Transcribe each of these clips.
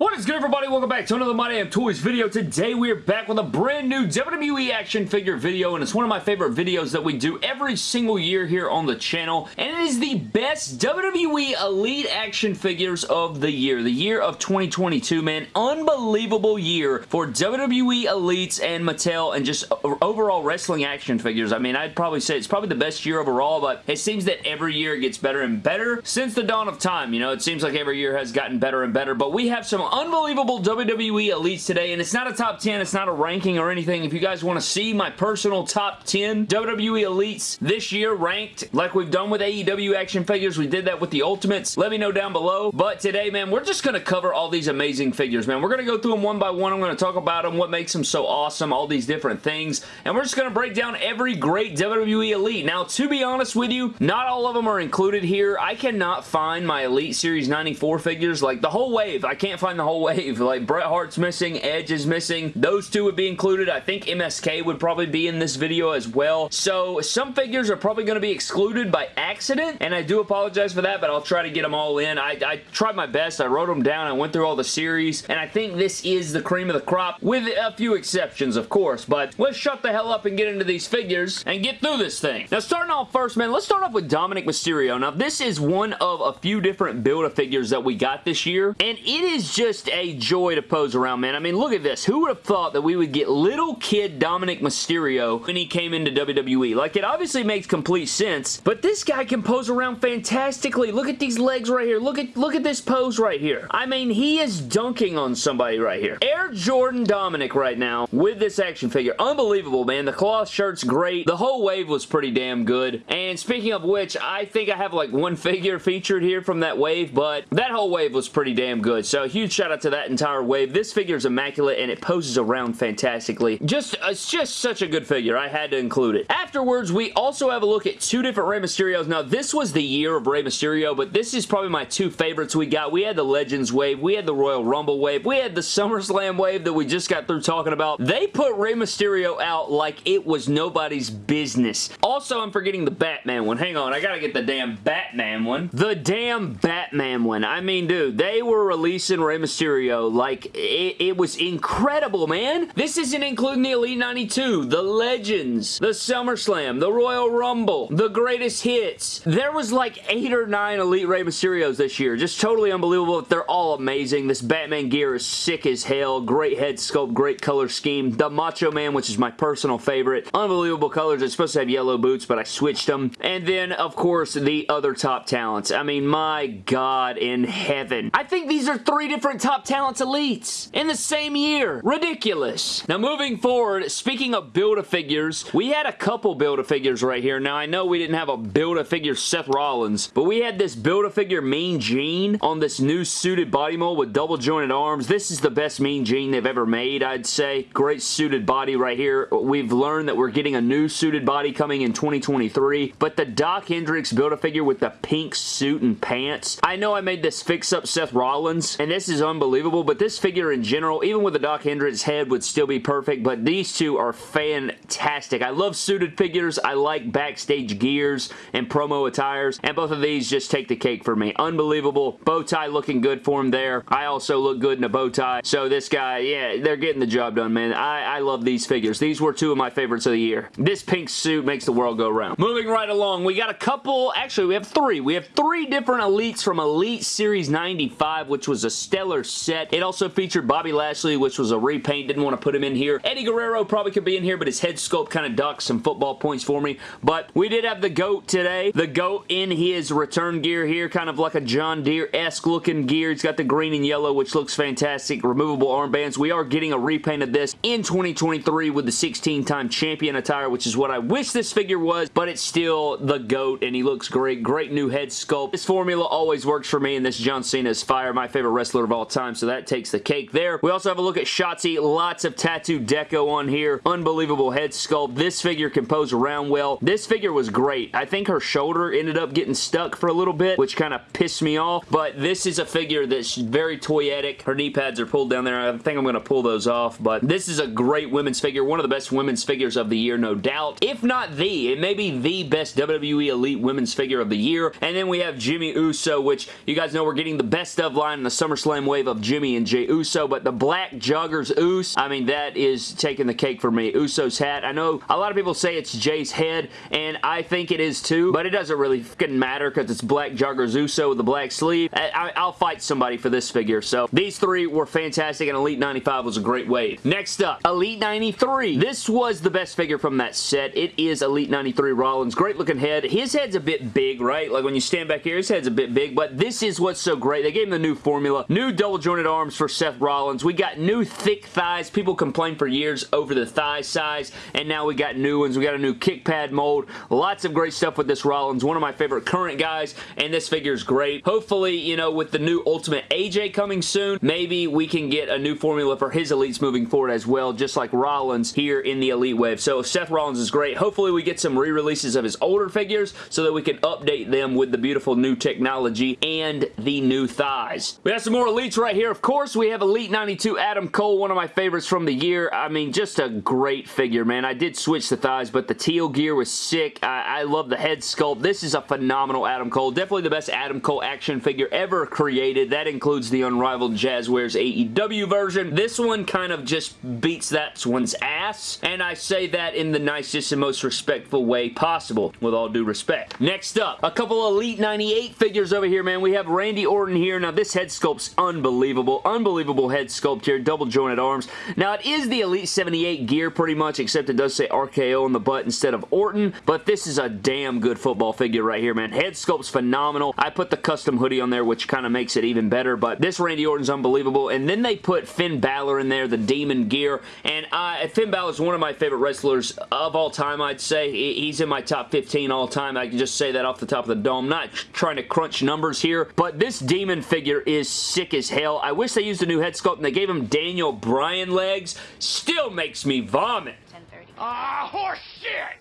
What is good everybody? Welcome back to another My Damn Toys video. Today we are back with a brand new WWE action figure video and it's one of my favorite videos that we do every single year here on the channel and it is the best WWE Elite action figures of the year. The year of 2022, man. Unbelievable year for WWE Elites and Mattel and just overall wrestling action figures. I mean, I'd probably say it's probably the best year overall, but it seems that every year gets better and better since the dawn of time. You know, it seems like every year has gotten better and better, but we have some unbelievable WWE Elites today, and it's not a top 10, it's not a ranking or anything. If you guys want to see my personal top 10 WWE Elites this year ranked, like we've done with AEW action figures, we did that with the Ultimates, let me know down below. But today, man, we're just going to cover all these amazing figures, man. We're going to go through them one by one. I'm going to talk about them, what makes them so awesome, all these different things, and we're just going to break down every great WWE Elite. Now, to be honest with you, not all of them are included here. I cannot find my Elite Series 94 figures, like the whole wave. I can't find the whole wave. Like Bret Hart's missing, Edge is missing. Those two would be included. I think MSK would probably be in this video as well. So some figures are probably going to be excluded by accident, and I do apologize for that, but I'll try to get them all in. I, I tried my best. I wrote them down. I went through all the series, and I think this is the cream of the crop, with a few exceptions, of course. But let's shut the hell up and get into these figures and get through this thing. Now, starting off first, man, let's start off with Dominic Mysterio. Now, this is one of a few different Build-A-Figures that we got this year, and it is just a joy to pose around, man. I mean, look at this. Who would have thought that we would get little kid Dominic Mysterio when he came into WWE? Like, it obviously makes complete sense, but this guy can pose around fantastically. Look at these legs right here. Look at look at this pose right here. I mean, he is dunking on somebody right here. Air Jordan Dominic right now with this action figure. Unbelievable, man. The cloth shirt's great. The whole wave was pretty damn good. And speaking of which, I think I have like one figure featured here from that wave, but that whole wave was pretty damn good. So huge shout out to that entire wave. This figure is immaculate and it poses around fantastically. Just, uh, it's just such a good figure. I had to include it. Afterwards, we also have a look at two different Rey Mysterios. Now, this was the year of Rey Mysterio, but this is probably my two favorites we got. We had the Legends wave. We had the Royal Rumble wave. We had the SummerSlam wave that we just got through talking about. They put Rey Mysterio out like it was nobody's business. Also, I'm forgetting the Batman one. Hang on. I gotta get the damn Batman one. The damn Batman one. I mean, dude, they were releasing Rey Mysterio like, it, it was incredible, man. This isn't including the Elite 92, the Legends, the SummerSlam, the Royal Rumble, the Greatest Hits. There was like eight or nine Elite Rey Mysterios this year. Just totally unbelievable. They're all amazing. This Batman gear is sick as hell. Great head sculpt, great color scheme. The Macho Man, which is my personal favorite. Unbelievable colors. It's supposed to have yellow boots, but I switched them. And then, of course, the other top talents. I mean, my God in heaven. I think these are three different top talents Elites in the same year. Ridiculous. Now moving forward, speaking of Build-A-Figures, we had a couple Build-A-Figures right here. Now I know we didn't have a Build-A-Figure Seth Rollins, but we had this Build-A-Figure Mean Gene on this new suited body mold with double jointed arms. This is the best Mean Gene they've ever made, I'd say. Great suited body right here. We've learned that we're getting a new suited body coming in 2023, but the Doc Hendrix Build-A-Figure with the pink suit and pants. I know I made this fix-up Seth Rollins, and this is unbelievable unbelievable, but this figure in general, even with the Doc Hendrix head, would still be perfect, but these two are fantastic. I love suited figures. I like backstage gears and promo attires, and both of these just take the cake for me. Unbelievable. Bow tie looking good for him there. I also look good in a bow tie, so this guy, yeah, they're getting the job done, man. I, I love these figures. These were two of my favorites of the year. This pink suit makes the world go round. Moving right along, we got a couple, actually we have three. We have three different Elites from Elite Series 95, which was a stellar set. It also featured Bobby Lashley, which was a repaint. Didn't want to put him in here. Eddie Guerrero probably could be in here, but his head sculpt kind of ducks some football points for me. But we did have the GOAT today. The GOAT in his return gear here, kind of like a John Deere-esque looking gear. He's got the green and yellow, which looks fantastic. Removable armbands. We are getting a repaint of this in 2023 with the 16-time champion attire, which is what I wish this figure was, but it's still the GOAT, and he looks great. Great new head sculpt. This formula always works for me, and this John Cena is fire, my favorite wrestler of all time, so that takes the cake there. We also have a look at Shotzi. Lots of tattoo deco on here. Unbelievable head sculpt. This figure can pose around well. This figure was great. I think her shoulder ended up getting stuck for a little bit, which kind of pissed me off, but this is a figure that's very toyetic. Her knee pads are pulled down there. I think I'm going to pull those off, but this is a great women's figure. One of the best women's figures of the year, no doubt. If not the, it may be the best WWE Elite women's figure of the year. And then we have Jimmy Uso, which you guys know we're getting the best of line in the SummerSlam wave of Jimmy and Jay Uso, but the black joggers Us, I mean, that is taking the cake for me. Uso's hat. I know a lot of people say it's Jay's head, and I think it is too, but it doesn't really fucking matter because it's black joggers Uso with the black sleeve. I, will fight somebody for this figure, so these three were fantastic, and Elite 95 was a great wave. Next up, Elite 93. This was the best figure from that set. It is Elite 93 Rollins. Great looking head. His head's a bit big, right? Like when you stand back here, his head's a bit big, but this is what's so great. They gave him the new formula. New double jointed arms for Seth Rollins. We got new thick thighs. People complained for years over the thigh size, and now we got new ones. We got a new kick pad mold. Lots of great stuff with this Rollins. One of my favorite current guys, and this figure is great. Hopefully, you know, with the new Ultimate AJ coming soon, maybe we can get a new formula for his elites moving forward as well, just like Rollins here in the Elite Wave. So Seth Rollins is great. Hopefully we get some re-releases of his older figures so that we can update them with the beautiful new technology and the new thighs. We have some more elites right here. Of course, we have Elite 92 Adam Cole, one of my favorites from the year. I mean, just a great figure, man. I did switch the thighs, but the teal gear was sick. I, I love the head sculpt. This is a phenomenal Adam Cole. Definitely the best Adam Cole action figure ever created. That includes the Unrivaled Jazwares AEW version. This one kind of just beats that one's ass, and I say that in the nicest and most respectful way possible, with all due respect. Next up, a couple Elite 98 figures over here, man. We have Randy Orton here. Now, this head sculpt's unbelievable. Unbelievable Unbelievable head sculpt here. Double jointed arms. Now, it is the Elite 78 gear pretty much, except it does say RKO on the butt instead of Orton, but this is a damn good football figure right here, man. Head sculpt's phenomenal. I put the custom hoodie on there, which kind of makes it even better, but this Randy Orton's unbelievable, and then they put Finn Balor in there, the Demon gear, and uh, Finn Balor is one of my favorite wrestlers of all time, I'd say. He's in my top 15 all time. I can just say that off the top of the dome. Not trying to crunch numbers here, but this Demon figure is sick as hell. I wish they used a new head sculpt and they gave him Daniel Bryan legs. Still makes me vomit. Ah, horse shit!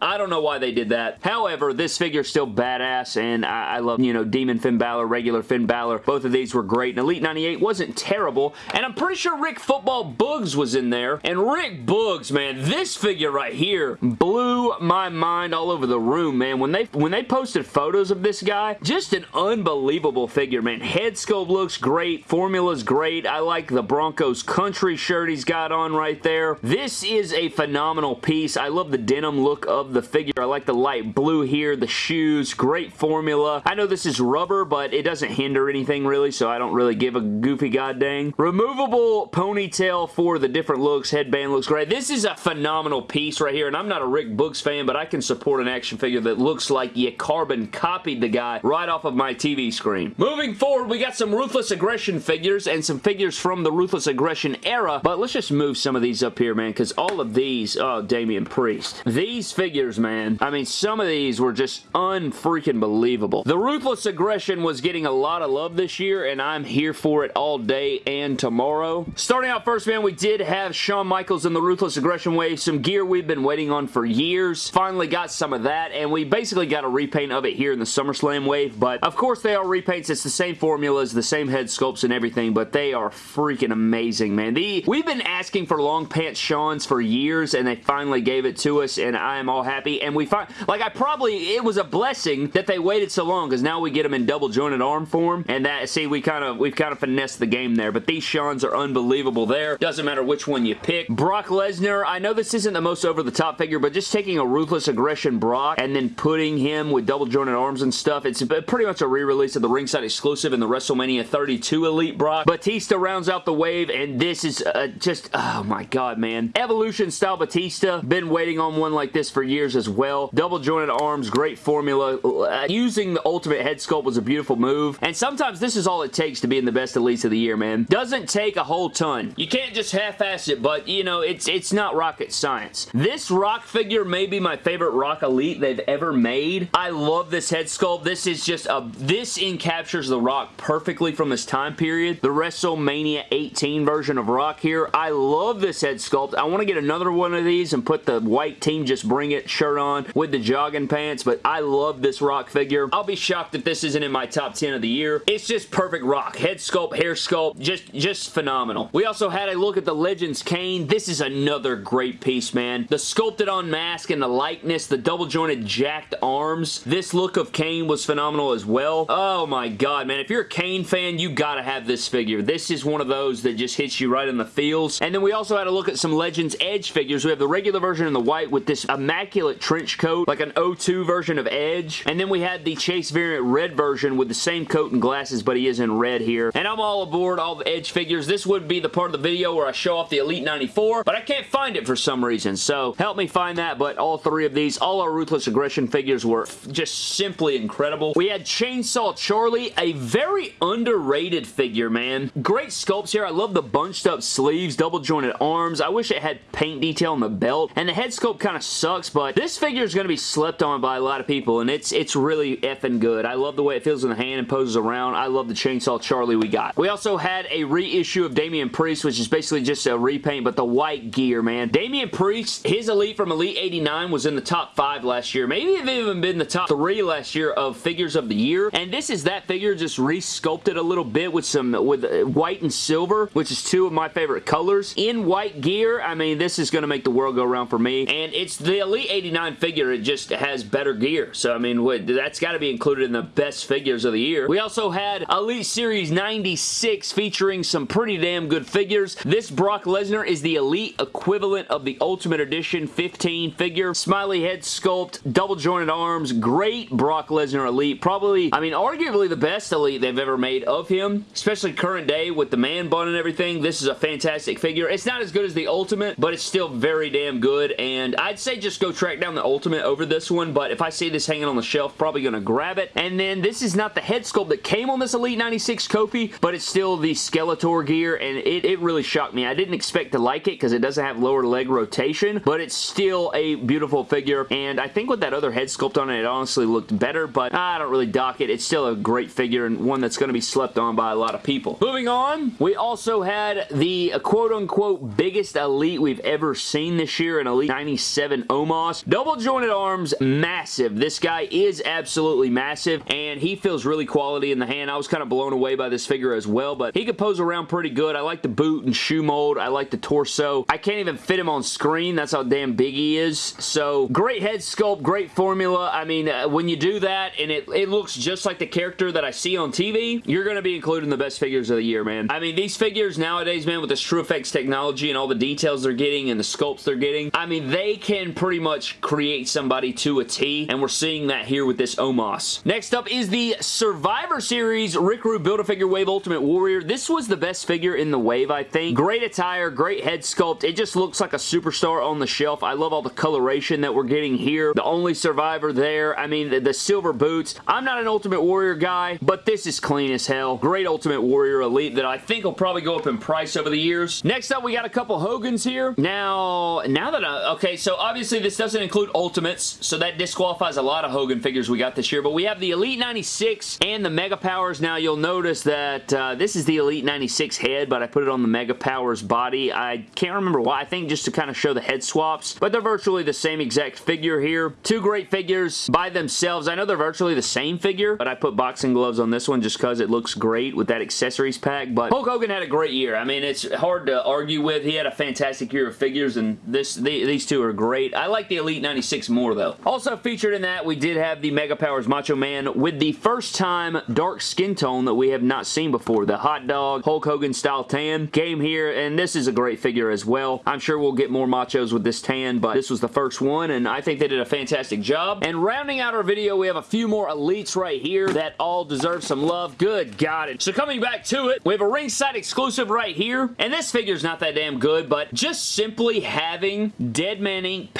I don't know why they did that. However, this figure's still badass, and I, I, love, you know, Demon Finn Balor, regular Finn Balor. Both of these were great, and Elite 98 wasn't terrible, and I'm pretty sure Rick Football Boogs was in there, and Rick Boogs, man, this figure right here blew my mind all over the room, man. When they, when they posted photos of this guy, just an unbelievable figure, man. Head sculpt looks great, formula's great. I like the Broncos country shirt he's got on right there. This is a phenomenal piece. I love the denim look of the figure. I like the light blue here, the shoes, great formula. I know this is rubber, but it doesn't hinder anything really, so I don't really give a goofy god dang. Removable ponytail for the different looks. Headband looks great. This is a phenomenal piece right here, and I'm not a Rick Boogs fan, but I can support an action figure that looks like you carbon copied the guy right off of my TV screen. Moving forward, we got some Ruthless Aggression figures and some figures from the Ruthless Aggression era, but let's just move some of these up here, man, because all of these, oh, Damian Priest. These figures figures, man. I mean, some of these were just unfreaking believable. The Ruthless Aggression was getting a lot of love this year, and I'm here for it all day and tomorrow. Starting out first, man, we did have Shawn Michaels in the Ruthless Aggression wave, some gear we've been waiting on for years. Finally got some of that, and we basically got a repaint of it here in the SummerSlam wave, but of course they are repaints. It's the same formulas, the same head sculpts and everything, but they are freaking amazing, man. The, we've been asking for long pants Shawns for years, and they finally gave it to us, and I am all happy. And we find, like, I probably, it was a blessing that they waited so long because now we get them in double jointed arm form. And that, see, we kind of, we've kind of finessed the game there. But these Shawns are unbelievable there. Doesn't matter which one you pick. Brock Lesnar, I know this isn't the most over-the-top figure, but just taking a Ruthless Aggression Brock and then putting him with double jointed arms and stuff, it's pretty much a re-release of the ringside exclusive in the WrestleMania 32 Elite Brock. Batista rounds out the wave, and this is uh, just, oh my god, man. Evolution style Batista. Been waiting on one like this for years years as well. Double jointed arms, great formula. Uh, using the ultimate head sculpt was a beautiful move. And sometimes this is all it takes to be in the best elites of the year, man. Doesn't take a whole ton. You can't just half-ass it, but, you know, it's, it's not rocket science. This Rock figure may be my favorite Rock Elite they've ever made. I love this head sculpt. This is just a... This encaptures The Rock perfectly from this time period. The WrestleMania 18 version of Rock here. I love this head sculpt. I want to get another one of these and put the white team just bring it shirt on with the jogging pants, but I love this Rock figure. I'll be shocked if this isn't in my top 10 of the year. It's just perfect Rock. Head sculpt, hair sculpt, just, just phenomenal. We also had a look at the Legends Kane. This is another great piece, man. The sculpted on mask and the likeness, the double jointed jacked arms. This look of Kane was phenomenal as well. Oh my god, man. If you're a Kane fan, you gotta have this figure. This is one of those that just hits you right in the feels. And then we also had a look at some Legends Edge figures. We have the regular version in the white with this immaculate trench coat, like an O2 version of Edge. And then we had the Chase variant red version with the same coat and glasses, but he is in red here. And I'm all aboard all the Edge figures. This would be the part of the video where I show off the Elite 94, but I can't find it for some reason. So help me find that, but all three of these, all our Ruthless Aggression figures were just simply incredible. We had Chainsaw Charlie, a very underrated figure, man. Great sculpts here. I love the bunched up sleeves, double jointed arms. I wish it had paint detail on the belt, and the head sculpt kind of sucks, but this figure is going to be slept on by a lot of people, and it's it's really effing good. I love the way it feels in the hand and poses around. I love the Chainsaw Charlie we got. We also had a reissue of Damian Priest, which is basically just a repaint, but the white gear, man. Damian Priest, his Elite from Elite 89 was in the top 5 last year. Maybe it even been the top 3 last year of figures of the year, and this is that figure just re-sculpted a little bit with some with uh, white and silver, which is two of my favorite colors. In white gear, I mean, this is going to make the world go around for me, and it's the Elite 89 figure. It just has better gear, so I mean, what, that's got to be included in the best figures of the year. We also had Elite Series 96 featuring some pretty damn good figures. This Brock Lesnar is the Elite equivalent of the Ultimate Edition 15 figure. Smiley head sculpt, double jointed arms, great Brock Lesnar Elite. Probably, I mean, arguably the best Elite they've ever made of him, especially current day with the man bun and everything. This is a fantastic figure. It's not as good as the Ultimate, but it's still very damn good, and I'd say just go track down the Ultimate over this one, but if I see this hanging on the shelf, probably going to grab it. And then this is not the head sculpt that came on this Elite 96 Kofi, but it's still the Skeletor gear, and it, it really shocked me. I didn't expect to like it because it doesn't have lower leg rotation, but it's still a beautiful figure, and I think with that other head sculpt on it, it honestly looked better, but I don't really dock it. It's still a great figure and one that's going to be slept on by a lot of people. Moving on, we also had the uh, quote-unquote biggest Elite we've ever seen this year, an Elite 97 Omos. Double jointed arms, massive. This guy is absolutely massive, and he feels really quality in the hand. I was kind of blown away by this figure as well, but he could pose around pretty good. I like the boot and shoe mold. I like the torso. I can't even fit him on screen. That's how damn big he is. So, great head sculpt, great formula. I mean, uh, when you do that and it, it looks just like the character that I see on TV, you're going to be including the best figures of the year, man. I mean, these figures nowadays, man, with this TrueFX technology and all the details they're getting and the sculpts they're getting, I mean, they can pretty much create somebody to a T, and we're seeing that here with this Omos. Next up is the Survivor Series Rick Rude Build-A-Figure Wave Ultimate Warrior. This was the best figure in the wave, I think. Great attire, great head sculpt. It just looks like a superstar on the shelf. I love all the coloration that we're getting here. The only survivor there. I mean, the, the silver boots. I'm not an Ultimate Warrior guy, but this is clean as hell. Great Ultimate Warrior Elite that I think will probably go up in price over the years. Next up, we got a couple Hogans here. Now, now that I... Okay, so obviously this doesn't include Ultimates, so that disqualifies a lot of Hogan figures we got this year, but we have the Elite 96 and the Mega Powers. Now, you'll notice that uh, this is the Elite 96 head, but I put it on the Mega Powers body. I can't remember why. I think just to kind of show the head swaps, but they're virtually the same exact figure here. Two great figures by themselves. I know they're virtually the same figure, but I put boxing gloves on this one just because it looks great with that accessories pack, but Hulk Hogan had a great year. I mean, it's hard to argue with. He had a fantastic year of figures, and this the, these two are great. I like the Elite 96 more, though. Also featured in that, we did have the Mega Powers Macho Man with the first time dark skin tone that we have not seen before. The hot dog Hulk Hogan style tan came here, and this is a great figure as well. I'm sure we'll get more machos with this tan, but this was the first one, and I think they did a fantastic job. And rounding out our video, we have a few more elites right here that all deserve some love. Good God. So coming back to it, we have a ringside exclusive right here, and this figure's not that damn good, but just simply having Dead Man Inc.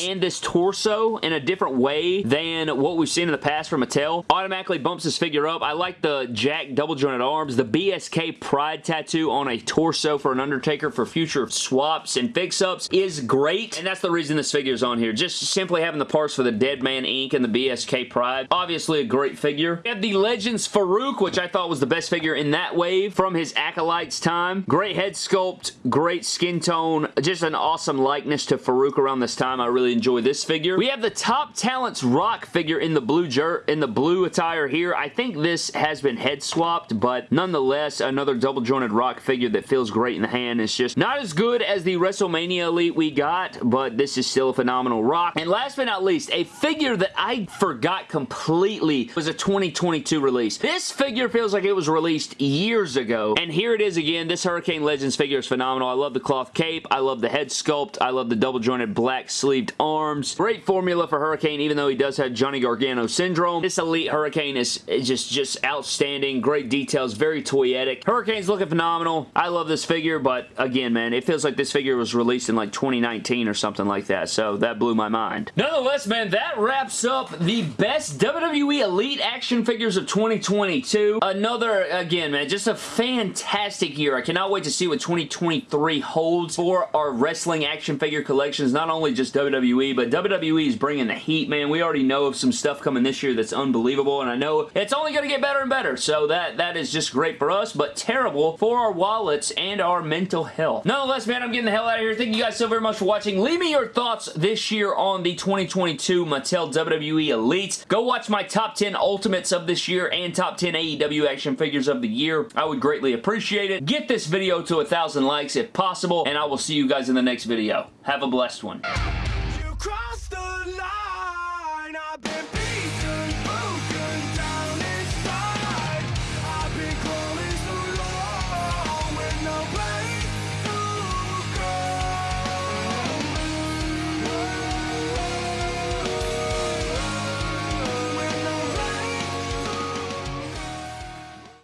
and this torso in a different way than what we've seen in the past from Mattel automatically bumps this figure up. I like the Jack double jointed arms, the BSK Pride tattoo on a torso for an Undertaker for future swaps and fix-ups is great, and that's the reason this figure is on here. Just simply having the parts for the Dead Man Inc. and the BSK Pride. Obviously a great figure. We have the Legends Farouk, which I thought was the best figure in that wave from his Acolytes time. Great head sculpt, great skin tone, just an awesome likeness to Farouk around this time. I really really enjoy this figure. We have the Top Talents Rock figure in the blue jer in the blue attire here. I think this has been head swapped, but nonetheless, another double jointed Rock figure that feels great in the hand. It's just not as good as the WrestleMania Elite we got, but this is still a phenomenal Rock. And last but not least, a figure that I forgot completely was a 2022 release. This figure feels like it was released years ago, and here it is again. This Hurricane Legends figure is phenomenal. I love the cloth cape. I love the head sculpt. I love the double jointed black arms. Great formula for Hurricane, even though he does have Johnny Gargano syndrome. This Elite Hurricane is, is just, just outstanding. Great details. Very toyetic. Hurricane's looking phenomenal. I love this figure, but again, man, it feels like this figure was released in like 2019 or something like that, so that blew my mind. Nonetheless, man, that wraps up the best WWE Elite action figures of 2022. Another, again, man, just a fantastic year. I cannot wait to see what 2023 holds for our wrestling action figure collections. Not only just WWE, but WWE is bringing the heat, man. We already know of some stuff coming this year that's unbelievable, and I know it's only going to get better and better, so that, that is just great for us, but terrible for our wallets and our mental health. Nonetheless, man, I'm getting the hell out of here. Thank you guys so very much for watching. Leave me your thoughts this year on the 2022 Mattel WWE Elite. Go watch my top 10 Ultimates of this year and top 10 AEW action figures of the year. I would greatly appreciate it. Get this video to a thousand likes if possible, and I will see you guys in the next video. Have a blessed one cross